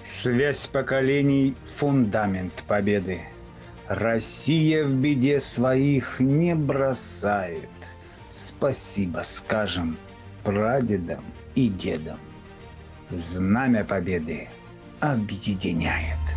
Связь поколений – фундамент победы. Россия в беде своих не бросает. Спасибо скажем прадедам и дедам. Знамя победы объединяет.